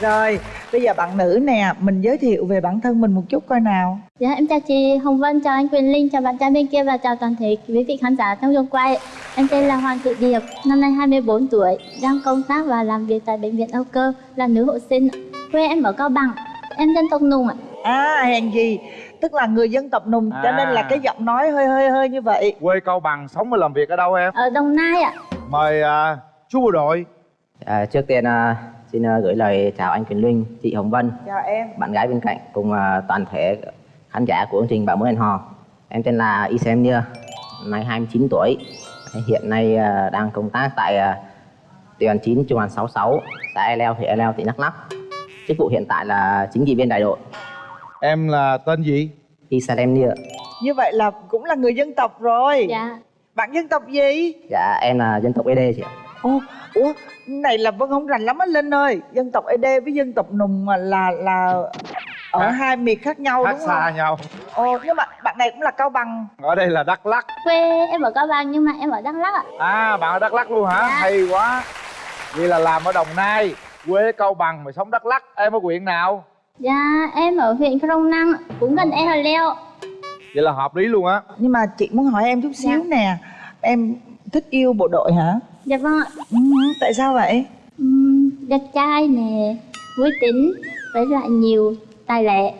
rồi bây giờ bạn nữ nè mình giới thiệu về bản thân mình một chút coi nào Dạ em chào chị Hồng Vân, chào anh Quyền Linh, chào bạn trai bên kia và chào toàn thể quý vị khán giả trong trường quay. Em tên là Hoàng Thị Điệp, năm nay 24 tuổi, đang công tác và làm việc tại bệnh viện Âu Cơ, là nữ hộ sinh. Quê em ở Cao Bằng, em dân tộc Nùng ạ. à hèn gì tức là người dân tộc nùng cho À. nên là cái giọng nói hơi hơi hơi như vậy quê cao bằng sống và làm việc ở đâu em Ở Đồng Nai ạ. mời à, chú bộ đội À, trước tiên à, xin à, gửi lời chào anh Quyền Linh, chị Hồng Vân, chào em bạn gái bên cạnh cùng à, toàn thể khán giả của chương trình Bảo Mối Hẹn Hò. Em tên là Isem Nia, nay 29 tuổi, hiện nay à, đang công tác tại đoàn 9 trung đoàn 66, xã E Leo, huyện E Leo, tỉnh Đắk Lắk. Chức vụ hiện tại là chính trị viên đại đội. em là tên gì Nia. như vậy là cũng là người dân tộc rồi Dạ. bạn dân tộc gì Dạ em là dân tộc ED chị ạ. Ô, ủa, này là Vân không rành lắm á Linh ơi. Dân tộc ED với dân tộc Nùng mà là là ở Khác- hai miền khác nhau khác đúng không? xa nhau. Ồ, nhưng mà bạn này cũng là Cao Bằng. Ở đây là đắk lắc Quê em ở Cao Bằng nhưng mà em ở Đắk Lắk ạ. à bạn ở đắk lắc luôn hả? Dạ. hay quá. Vậy là làm ở đồng nai quê cao bằng mà sống đắk lắc em ở huyện nào? Dạ em ở huyện Crong Năng, cũng gần E Hà Leo. vậy là hợp lý luôn á. Nhưng mà chị muốn hỏi em chút xíu Dạ. nè. Em thích yêu bộ đội hả? Dạ vâng ạ. Ừ, tại sao vậy? Ừm, đẹp trai nè, vui tính, với lại nhiều tài lẻ.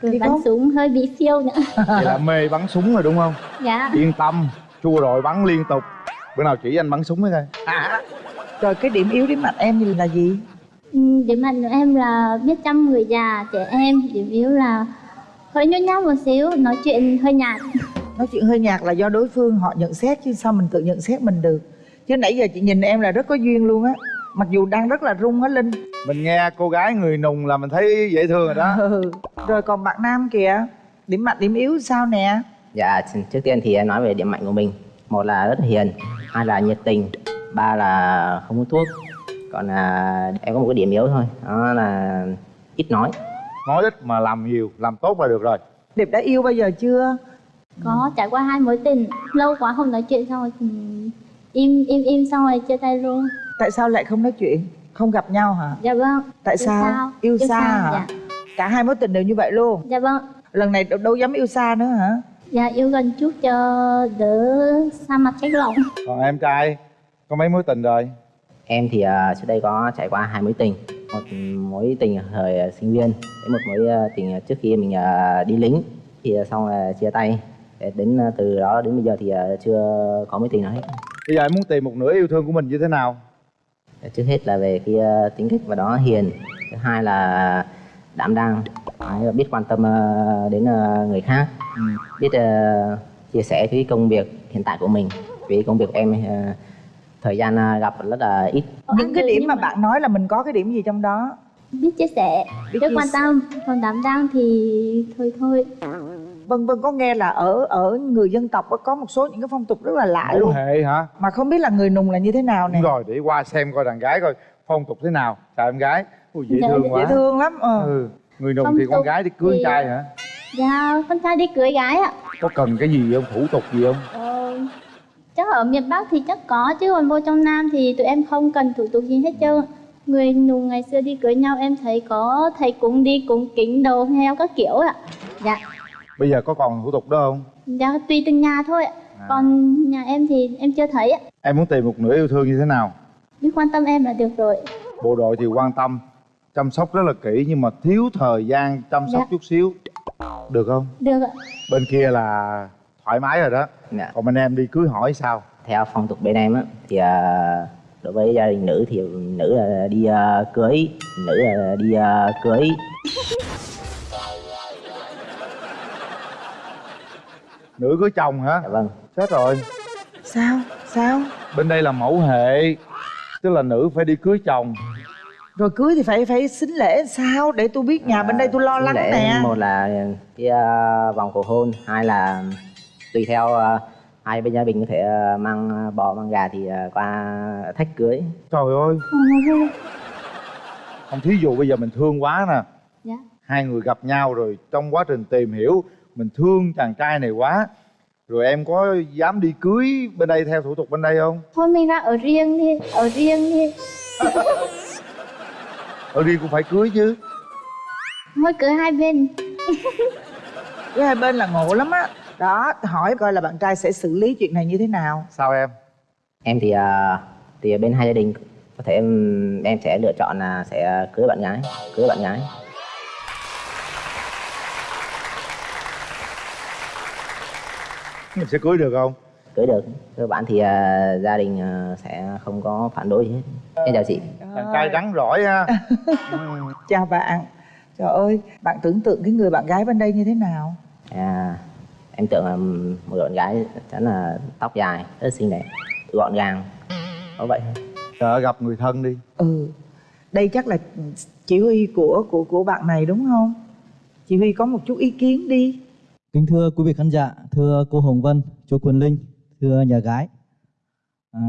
Rồi Thì bắn không? súng hơi bị phiêu nữa. vậy là mê bắn súng rồi đúng không Dạ. yên tâm bộ đội bắn liên tục bữa nào chỉ anh bắn súng mới coi Rồi cái điểm yếu điểm mạnh em là gì? Ừm, Điểm mạnh của em là biết chăm người già, trẻ em. Điểm yếu là hơi nhút nhát một xíu, nói chuyện hơi nhạt. Nói chuyện hơi nhạt là do đối phương họ nhận xét chứ sao mình tự nhận xét mình được Chứ nãy giờ chị nhìn em là rất có duyên luôn á Mặc dù đang rất là rung á Linh mình nghe cô gái người nùng là mình thấy dễ thương rồi đó ừ. Rồi còn bạn nam kìa Điểm mạnh điểm yếu sao nè? Dạ trước tiên thì em nói về điểm mạnh của mình. Một là rất hiền, hai là nhiệt tình, ba là không hút thuốc. Còn à, em có một cái điểm yếu thôi, đó là ít nói. nói ít mà làm nhiều làm tốt là được rồi Điệp đã yêu bao giờ chưa? Có trải qua hai mối tình, lâu quá không nói chuyện xong rồi im im im xong rồi chia tay luôn. Tại sao lại không nói chuyện? Không gặp nhau hả? Dạ vâng. Tại Yêu sao? sao? Yêu, Yêu xa xa, hả? dạ. Cả hai mối tình đều như vậy luôn Dạ vâng. Lần này đâu, đâu dám yêu xa nữa hả? Dạ yêu gần chút cho đỡ xa mặt cách lòng. còn em trai có mấy mối tình rồi Em thì à, trước đây có trải qua hai mối tình. Một mối tình thời sinh viên, với một mối à, tình trước khi mình à, đi lính. Thì xong là chia tay. Đến à, từ đó đến bây giờ thì à, chưa có mối tình nào hết. bây giờ em muốn tìm một nửa yêu thương của mình như thế nào Trước hết là về cái à, tính cách và đó hiền. Thứ hai là đảm đang, Đấy, biết quan tâm đến người khác. biết ờ, chia sẻ cái công việc hiện tại của mình vì công việc của em thời gian gặp rất là ít Những cái Ừ, điểm mà bạn nói là mình có cái điểm gì trong đó? biết chia sẻ, Biết biết quan tâm, còn đảm đang thì thôi thôi. Vân Vân có nghe là ở ở người dân tộc có một số những cái phong tục rất là lạ mẫu luôn hệ hả Mà không biết là người nùng là như thế nào nè đúng rồi để qua xem coi đàn gái coi phong tục thế nào chào em gái Ui, dễ Dạ, thương dễ quá Dễ thương lắm ờ. ừ. người nùng Phong thì con gái đi cưới thì- trai hả Dạ con trai đi cưới gái ạ. có cần cái gì không thủ tục gì không Ờ, chắc ở miền Bắc thì chắc có chứ còn vô trong Nam thì tụi em không cần thủ tục gì hết trơn. Người nùng ngày xưa đi cưới nhau em thấy có thầy cúng đi cúng kính đầu heo các kiểu ạ. Dạ, bây giờ có còn thủ tục đó không dạ tùy từng nhà thôi ạ. À. Còn nhà em thì em chưa thấy ạ. em muốn tìm một nửa yêu thương như thế nào Biết quan tâm em là được rồi. bộ đội thì quan tâm chăm sóc rất là kỹ nhưng mà thiếu thời gian chăm sóc Dạ. chút xíu được không Được ạ. bên kia là thoải mái rồi đó Dạ. còn bên em đi cưới hỏi sao theo phong tục bên em á thì ờ, đối với gia đình nữ thì nữ là đi ờ, cưới nữ là đi ờ, cưới nữ cưới chồng hả? Dạ vâng. Chết rồi. Sao? Sao? bên đây là mẫu hệ tức là nữ phải đi cưới chồng. Rồi cưới thì phải phải xính lễ sao? Để tôi biết nhà bên đây tôi lo lắng lễ nè. một là cái ờ, vòng cầu hôn hai là tùy theo ờ, hai bên gia đình có thể ờ, mang bò mang gà thì ờ, qua thách cưới. Trời ơi. Không thí dụ bây giờ mình thương quá nè. Dạ. hai người gặp nhau rồi trong quá trình tìm hiểu mình thương chàng trai này quá. Rồi em có dám đi cưới bên đây theo thủ tục bên đây không? Thôi mình ra ở riêng đi, ở riêng đi. ở đi cũng phải cưới chứ. Mỗi cửa hai bên. Với hai bên là ngộ lắm á. Đó hỏi coi là bạn trai sẽ xử lý chuyện này như thế nào. Sao em? Em thì à, thì bên hai gia đình có thể em, em sẽ lựa chọn là sẽ cưới bạn gái cưới bạn gái mình sẽ cưới được không? Cưới được. Cơ bản thì à, gia đình à, sẽ không có phản đối gì hết. Em chào chị. Chàng trai rắn rỏi ha. Chào bạn. Trời ơi bạn tưởng tượng cái người bạn gái bên đây như thế nào? À, em tưởng là một bạn gái chắc là tóc dài rất xinh đẹp gọn gàng. Có vậy thôi. Sợ gặp người thân đi. Ừ. Đây chắc là chỉ huy của của của bạn này đúng không? Chị huy có một chút ý kiến đi Kính thưa quý vị khán giả, thưa cô Hồng Vân, chú Quỳnh Linh, thưa nhà gái. À,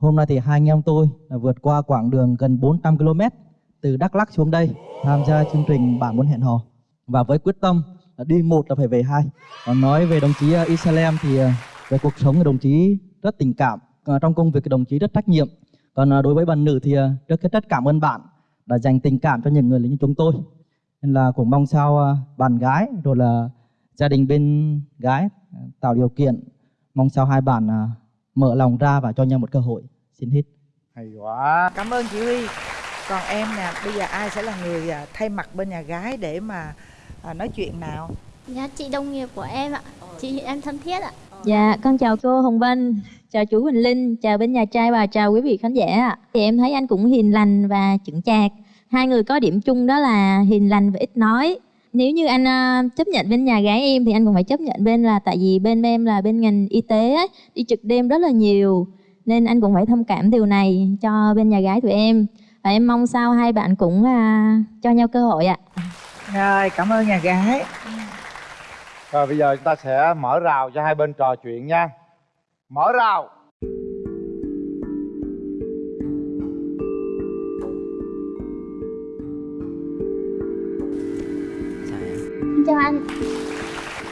hôm nay thì hai anh em tôi là vượt qua quãng đường gần 400 km từ Đắk Lắk xuống đây tham gia chương trình Bạn muốn hẹn hò và với quyết tâm là đi một là phải về hai. Còn nói về đồng chí à, Isalem thì à, về cuộc sống thì đồng chí rất tình cảm, à, trong công việc thì đồng chí rất trách nhiệm. Còn đối với bạn nữ thì rất rất cảm ơn bạn đã dành tình cảm cho những người như chúng tôi. Nên là cũng mong sao bạn gái rồi là gia đình bên gái à, tạo điều kiện mong sao hai bạn à, mở lòng ra và cho nhau một cơ hội. Xin hết hay quá. Cảm ơn chị huy. Còn em nè bây giờ ai sẽ là người à, thay mặt bên nhà gái để mà à, nói chuyện nào? Dạ chị đồng nghiệp của em ạ. Chị em thân thiết ạ. Dạ, con chào cô Hồng Vân, chào chú Huỳnh Linh, chào bên nhà trai và chào quý vị khán giả ạ. Thì em thấy anh cũng hiền lành và chững chạc. Hai người có điểm chung đó là hiền lành và ít nói. Nếu như anh à, chấp nhận bên nhà gái em thì anh cũng phải chấp nhận bên là tại vì bên em là bên ngành y tế ấy, đi trực đêm rất là nhiều nên anh cũng phải thông cảm điều này cho bên nhà gái tụi em. Và em mong sao hai bạn cũng à, cho nhau cơ hội ạ. rồi cảm ơn nhà gái rồi bây giờ chúng ta sẽ mở rào cho hai bên trò chuyện nha mở rào Chào anh.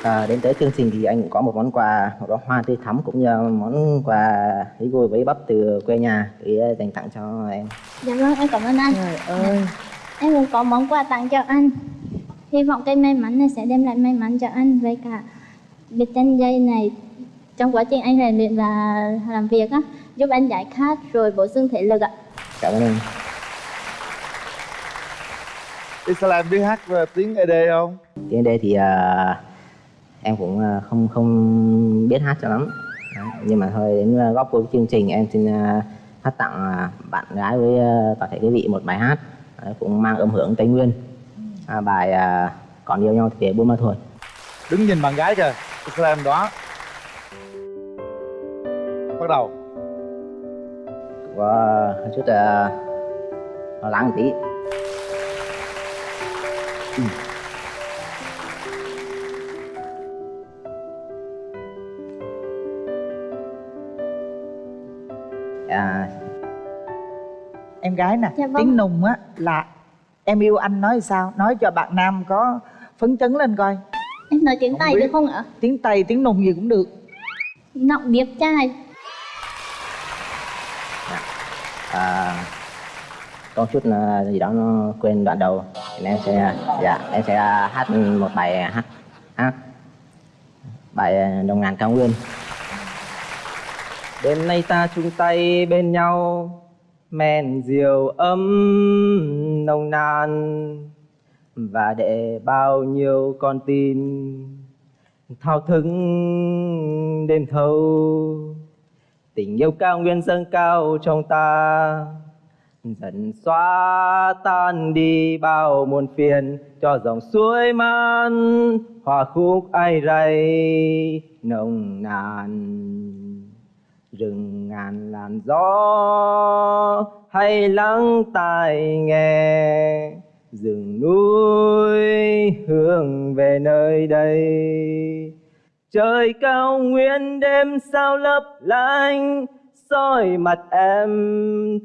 À, đến tới chương trình thì anh cũng có một món quà một bó hoa tươi thắm cũng như món quà lý gôi với bắp từ quê nhà để dành tặng cho em. Dạ vâng em cảm ơn anh. Trời ơi. Em cũng có món quà tặng cho anh. Hy vọng cây may mắn này sẽ đem lại may mắn cho anh Với cả việc chân dây này Trong quá trình anh rèn luyện và làm việc á. Giúp anh giải khát rồi bổ sung thể lực ạ. Cảm ơn em Islam biết hát tiếng ED không? Tiếng đây thì à, em cũng à, không không biết hát cho lắm. Đấy, nhưng mà thôi đến à, góp cuối chương trình em xin à, hát tặng à, bạn gái với à, toàn thể quý vị một bài hát. Đấy, cũng mang âm hưởng tây nguyên. À, bài à, còn yêu nhau thì buôn ma thuột. Đứng nhìn bạn gái kìa Islam đó. Bắt đầu. Có chút uh, lo lắng tí Ừ. à, em gái nè Dạ vâng. tiếng nùng á là em yêu anh nói sao nói cho bạn nam có phấn chấn lên coi Em nói tiếng Không Tây biết. được không ạ? tiếng tây tiếng nùng gì cũng được Nọng điệp trai à, có chút là gì đó nó quên đoạn đầu em sẽ dạ em sẽ à, hát một bài à, hát hát bài à, đồng ngàn cao nguyên. Đêm nay ta chung tay bên nhau, men rượu ấm nồng nàn. Và để bao nhiêu con tim thao thức đêm thâu. Tình yêu cao nguyên dâng cao trong ta dần xóa tan đi bao muôn phiền, cho dòng suối man hòa khúc ai ray nồng nàn. Rừng ngàn làn gió hay lắng tai nghe, rừng núi hướng về nơi đây. Trời cao nguyên đêm sao lấp lánh soi mặt em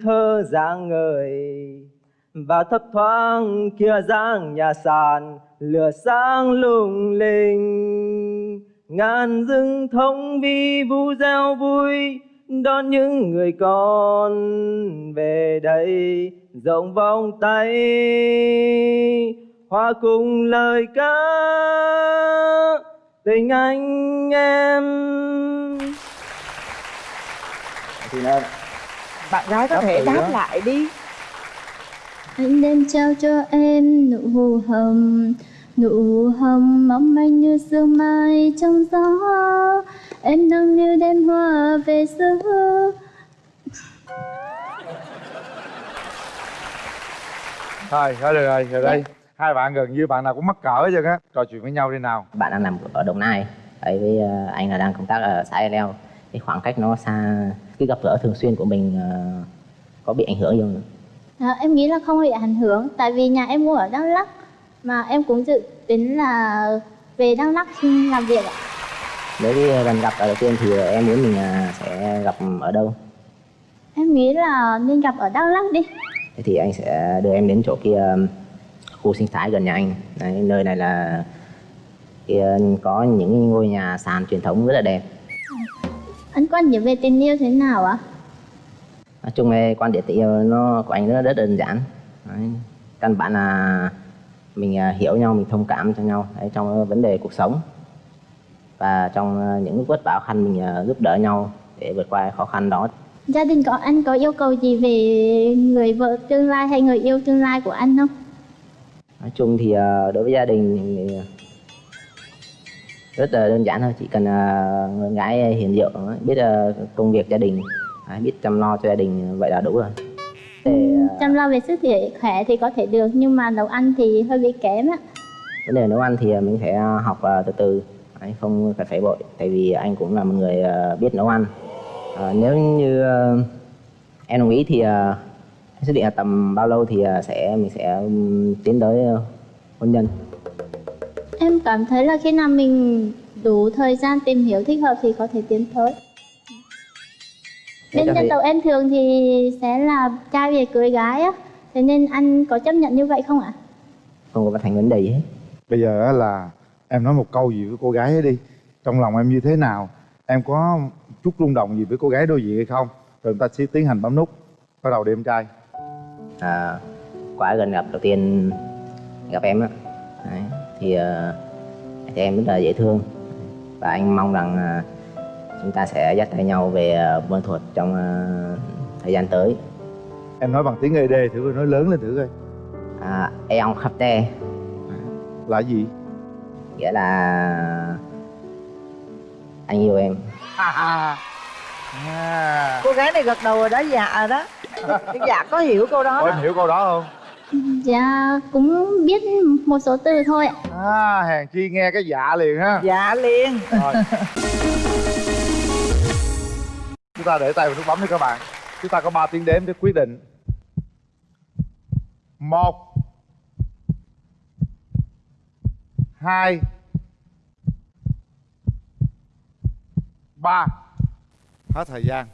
thơ dáng người và thấp thoáng kia dáng nhà sàn lửa sáng lung linh. Ngàn rừng thông vi vu reo vui, đón những người con về đây rộng vòng tay. Hòa cùng lời ca, tình anh em thì nó bạn gái có Đáp thể đáp đó. lại đi. Anh đem trao cho em nụ hồng Nụ hồng mong manh như sương mai trong gió. Em nâng niu đêm hoa về xưa thôi thôi được rồi rồi đây. Hai bạn gần như bạn nào cũng mắc cỡ hết trơn á. Trò chuyện với nhau đi nào. Bạn đang làm ở Đồng Nai ấy với ờ, anh là đang công tác ở xã E Leo cái khoảng cách nó xa cái gặp gỡ thường xuyên của mình ờ, có bị ảnh hưởng gì không à, Em nghĩ là không bị ảnh hưởng Tại vì nhà em mua ở Đắk Lắk Mà em cũng dự tính là về Đắk Lắk xin làm việc ạ. Nếu cái lần gặp đầu tiên thì em muốn mình ờ, sẽ gặp ở đâu? Em nghĩ là nên gặp ở Đắk Lắk đi. Thế thì anh sẽ đưa em đến chỗ kia ừm, khu sinh thái gần nhà anh. Đấy, nơi này là kia có những ngôi nhà sàn truyền thống rất là đẹp Anh quan điểm về tình yêu thế nào ạ? nói chung về quan điểm tình yêu nó của anh nó rất đơn giản Đấy. căn bản là mình à, hiểu nhau mình thông cảm cho nhau Đấy, trong vấn đề cuộc sống và trong à, những lúc vất vả khăn mình à, giúp đỡ nhau để vượt qua khó khăn đó Gia đình có anh có yêu cầu gì về người vợ tương lai hay người yêu tương lai của anh không? nói chung thì à, đối với gia đình rất là đơn giản thôi chỉ cần à, người gái hiền diệu biết à, công việc gia đình Đấy, biết chăm lo cho gia đình vậy là đủ rồi. Để, à, Chăm lo về sức thể khỏe thì có thể được nhưng mà nấu ăn thì hơi bị kém á. vấn đề nấu ăn thì à, mình phải à, học à, từ từ. Không phải phải vội tại vì anh cũng là một người à, biết nấu ăn. À, nếu như à, em đồng ý thì à, xác định là tầm bao lâu thì à, sẽ mình sẽ tiến tới à, hôn nhân Em cảm thấy là khi nào mình đủ thời gian tìm hiểu thích hợp thì có thể tiến tới. Bên dân thấy- tộc em thường thì sẽ là trai về cưới gái á. Thế nên anh có chấp nhận như vậy không ạ? không có thành vấn đề gì hết. Bây giờ á là em nói một câu gì với cô gái ấy đi. Trong lòng em như thế nào? Em có chút rung động gì với cô gái đối diện hay không? Rồi chúng ta sẽ tiến hành bấm nút. Bắt đầu đi em trai. À, qua gần gặp đầu tiên gặp em á. Đấy, thì à, thì em rất là dễ thương. Và anh mong rằng à, chúng ta sẽ dắt tay nhau về à, buôn thuật trong à, thời gian tới. Em nói bằng tiếng ed thử coi nói lớn lên thử coi. À, Eon khắp te. Là gì? Nghĩa là anh yêu em. À, à. cô gái này gật đầu rồi đó dạ rồi đó. Dạ có hiểu câu đó Ủa, em hiểu câu đó không Dạ cũng biết một số từ thôi ạ. à hàng chi nghe cái dạ liền ha. Dạ liền. Rồi. Chúng ta để tay vào nút bấm đi các bạn. Chúng ta có 3 tiếng đếm để quyết định. Một hai ba. Hết thời gian.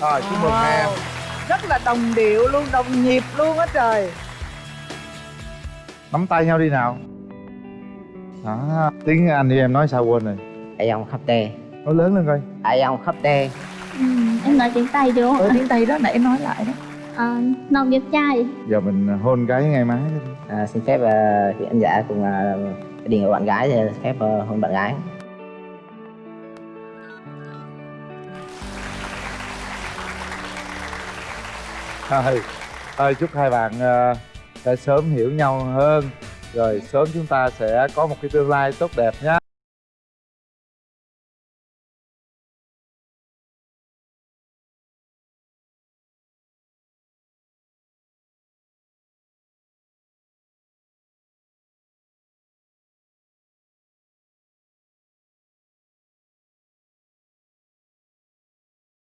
Rồi chúc mừng Wow. em rất là đồng điệu luôn đồng nhịp luôn á trời. Nắm tay nhau đi nào. Đó tiếng anh thì em nói sao quên rồi? Eon khắp te nói lớn lên coi. Eon khắp te Ừ, em nói tiếng Tây không ở ạ? tiếng tây đó nãy nói lại đó. À, nòng đẹp trai. giờ mình hôn cái ngay má đi. À, xin phép uh, vị anh giả cùng uh, đình của bạn gái thì phép ờ, hôn bạn gái thôi thôi, chúc hai bạn ờ, sẽ sớm hiểu nhau hơn. Rồi sớm chúng ta sẽ có một cái tương lai tốt đẹp nhé